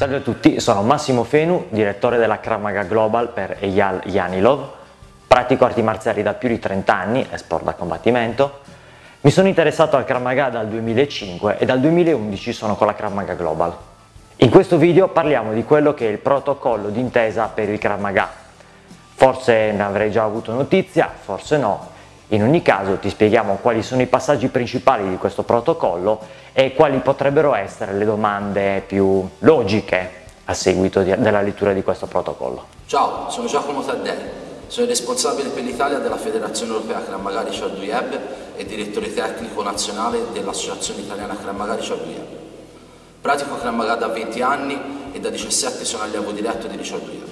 Salve a tutti, sono Massimo Fenu, direttore della Krav Maga Global per Eyal Yanilov. Pratico arti marziali da più di 30 anni e sport da combattimento. Mi sono interessato al Krav Maga dal 2005 e dal 2011 sono con la Krav Maga Global. In questo video parliamo di quello che è il protocollo d'intesa per il Krav Maga. Forse ne avrei già avuto notizia, forse no. In ogni caso ti spieghiamo quali sono i passaggi principali di questo protocollo e quali potrebbero essere le domande più logiche a seguito di, della lettura di questo protocollo. Ciao, sono Giacomo Taddei, sono il responsabile per l'Italia della Federazione Europea Krav Chaduyeb e direttore tecnico nazionale dell'Associazione Italiana Krav Chaduyeb. Pratico Krav da 20 anni e da 17 sono allievo diretto di Chaduyeb.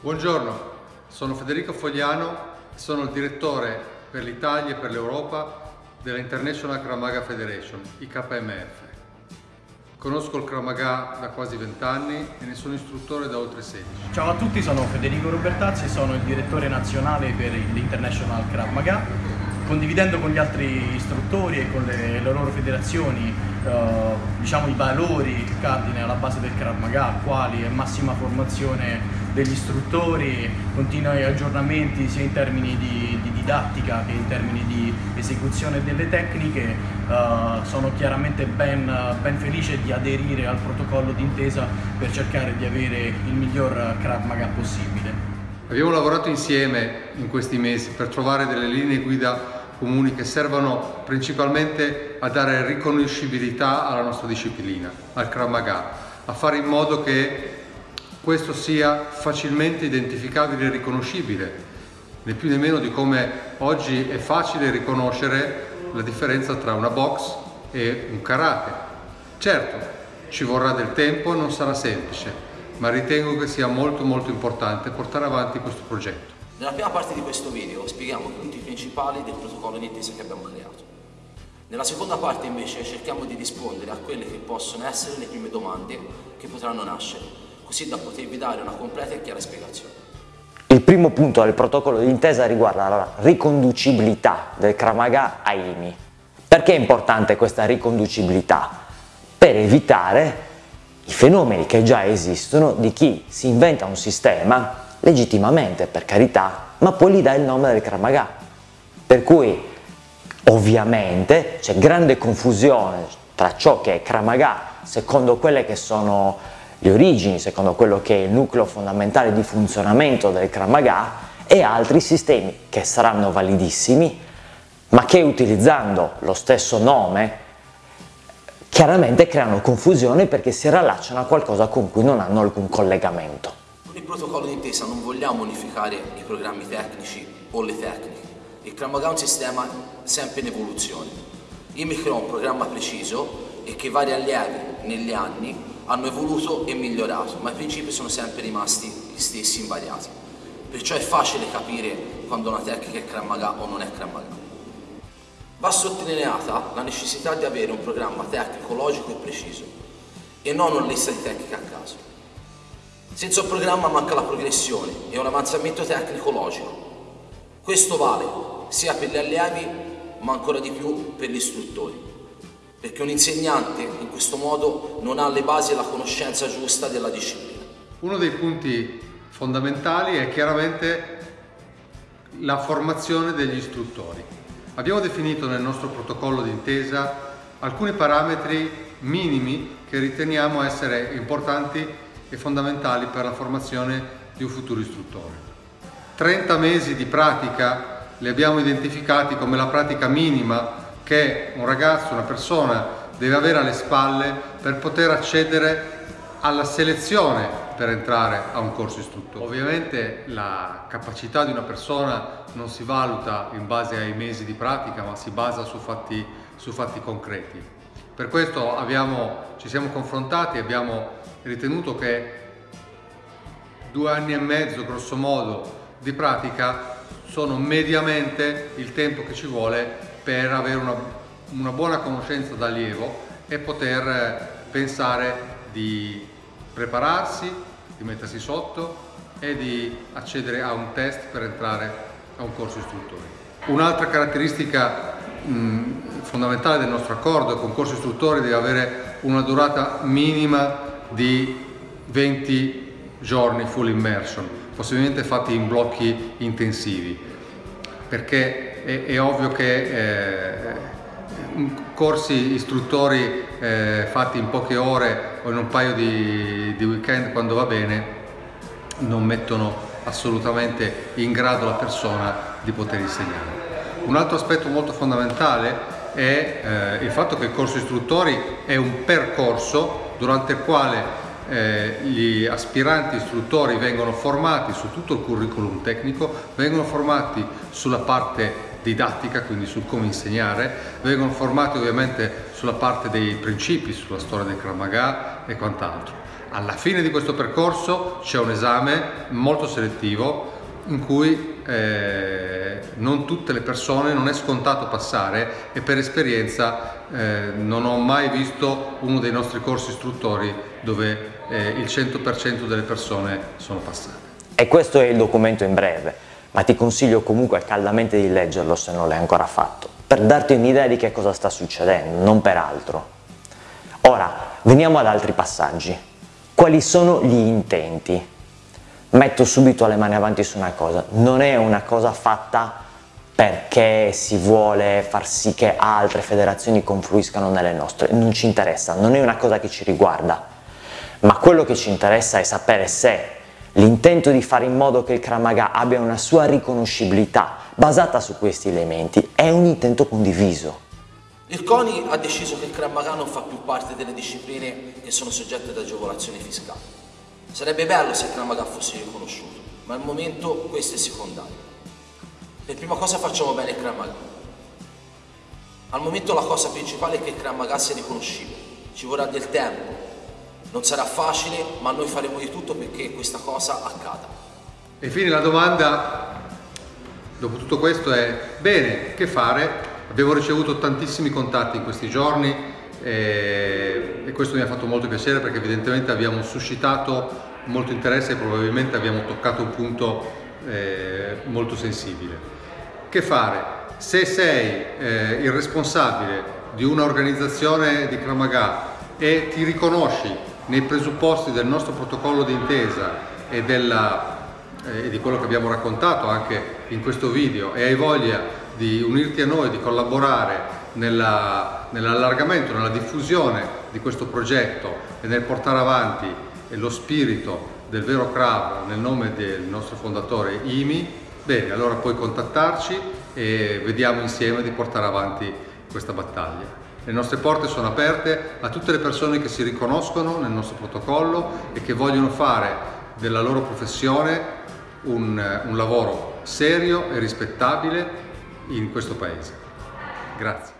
Buongiorno, sono Federico Fogliano, sono il direttore per l'Italia e per l'Europa della International Kramaga Federation, IKMF. Conosco il Kramaga da quasi 20 anni e ne sono istruttore da oltre 16. Ciao a tutti, sono Federico Robertazzi, sono il direttore nazionale per l'International Krav. Condividendo con gli altri istruttori e con le, le loro federazioni eh, diciamo, i valori cardine alla base del Krav Maga, quali è massima formazione degli istruttori, continui aggiornamenti sia in termini di, di didattica che in termini di esecuzione delle tecniche. Uh, sono chiaramente ben, ben, felice di aderire al protocollo d'intesa per cercare di avere il miglior Krav Maga possibile. Abbiamo lavorato insieme in questi mesi per trovare delle linee guida comuni che servono principalmente a dare riconoscibilità alla nostra disciplina, al Krav a fare in modo che questo sia facilmente identificabile e riconoscibile, né più né meno di come oggi è facile riconoscere la differenza tra una box e un karate. Certo, ci vorrà del tempo non sarà semplice, ma ritengo che sia molto molto importante portare avanti questo progetto. Nella prima parte di questo video spieghiamo i punti principali del protocollo di intesa che abbiamo creato. Nella seconda parte invece cerchiamo di rispondere a quelle che possono essere le prime domande che potranno nascere così da potervi dare una completa e chiara spiegazione. Il primo punto del protocollo d'intesa riguarda la riconducibilità del Kramaga a IMI. Perché è importante questa riconducibilità? Per evitare i fenomeni che già esistono di chi si inventa un sistema legittimamente, per carità, ma poi gli dà il nome del Kramaga. Per cui ovviamente c'è grande confusione tra ciò che è Kramaga secondo quelle che sono le origini, secondo quello che è il nucleo fondamentale di funzionamento del Krav Maga e altri sistemi che saranno validissimi ma che utilizzando lo stesso nome chiaramente creano confusione perché si rallacciano a qualcosa con cui non hanno alcun collegamento. Con il protocollo d'intesa non vogliamo unificare i programmi tecnici o le tecniche. Il Krav Maga è un sistema sempre in evoluzione. Il micro è un programma preciso e che vari allievi negli anni hanno evoluto e migliorato, ma i principi sono sempre rimasti gli stessi invariati. Perciò è facile capire quando una tecnica è Krav o non è Krav Va sottolineata la necessità di avere un programma tecnico logico e preciso e non una lista di tecniche a caso. Senza un programma manca la progressione e un avanzamento tecnico logico. Questo vale sia per gli allievi ma ancora di più per gli istruttori perché un insegnante in questo modo non ha le basi e la conoscenza giusta della disciplina. Uno dei punti fondamentali è chiaramente la formazione degli istruttori. Abbiamo definito nel nostro protocollo d'intesa alcuni parametri minimi che riteniamo essere importanti e fondamentali per la formazione di un futuro istruttore. 30 mesi di pratica li abbiamo identificati come la pratica minima che un ragazzo, una persona deve avere alle spalle per poter accedere alla selezione per entrare a un corso istruttore. Ovviamente la capacità di una persona non si valuta in base ai mesi di pratica ma si basa su fatti, su fatti concreti. Per questo abbiamo, ci siamo confrontati e abbiamo ritenuto che due anni e mezzo grosso modo di pratica sono mediamente il tempo che ci vuole per avere una, una buona conoscenza d'allievo e poter eh, pensare di prepararsi, di mettersi sotto e di accedere a un test per entrare a un corso istruttore. Un'altra caratteristica mh, fondamentale del nostro accordo è che un corso istruttore deve avere una durata minima di 20 giorni full immersion, possibilmente fatti in blocchi intensivi, perché è, è ovvio che eh, corsi istruttori eh, fatti in poche ore o in un paio di, di weekend quando va bene non mettono assolutamente in grado la persona di poter insegnare. Un altro aspetto molto fondamentale è eh, il fatto che il corso istruttori è un percorso durante il quale eh, gli aspiranti istruttori vengono formati su tutto il curriculum tecnico, vengono formati sulla parte didattica, quindi su come insegnare, vengono formati ovviamente sulla parte dei principi, sulla storia del Kramaga e quant'altro. Alla fine di questo percorso c'è un esame molto selettivo in cui eh, non tutte le persone non è scontato passare e per esperienza eh, non ho mai visto uno dei nostri corsi istruttori dove eh, il 100% delle persone sono passate. E questo è il documento in breve, ma ti consiglio comunque caldamente di leggerlo se non l'hai ancora fatto, per darti un'idea di che cosa sta succedendo, non per altro. Ora, veniamo ad altri passaggi. Quali sono gli intenti? Metto subito le mani avanti su una cosa, non è una cosa fatta perché si vuole far sì che altre federazioni confluiscano nelle nostre, non ci interessa, non è una cosa che ci riguarda, ma quello che ci interessa è sapere se l'intento di fare in modo che il Kramaga abbia una sua riconoscibilità basata su questi elementi è un intento condiviso. Il CONI ha deciso che il Krav Maga non fa più parte delle discipline che sono soggette ad agevolazioni fiscali. Sarebbe bello se il Krav Maga fosse riconosciuto, ma al momento questo è secondario. Per prima cosa facciamo bene il Krav Maga. Al momento la cosa principale è che il Krav Maga sia riconoscibile. Ci vorrà del tempo, non sarà facile, ma noi faremo di tutto perché questa cosa accada. E infine la domanda, dopo tutto questo, è bene, che fare Abbiamo ricevuto tantissimi contatti in questi giorni e, e questo mi ha fatto molto piacere perché evidentemente abbiamo suscitato molto interesse e probabilmente abbiamo toccato un punto eh, molto sensibile. Che fare? Se sei eh, il responsabile di un'organizzazione di Kramaga e ti riconosci nei presupposti del nostro protocollo d'intesa e, eh, di quello che abbiamo raccontato anche in questo video e hai voglia di unirti a noi, di collaborare nell'allargamento, nella diffusione di questo progetto e nel portare avanti lo spirito del vero CRAV nel nome del nostro fondatore IMI, bene, allora puoi contattarci e vediamo insieme di portare avanti questa battaglia. Le nostre porte sono aperte a tutte le persone che si riconoscono nel nostro protocollo e che vogliono fare della loro professione un, un lavoro serio e rispettabile in questo paese. Grazie.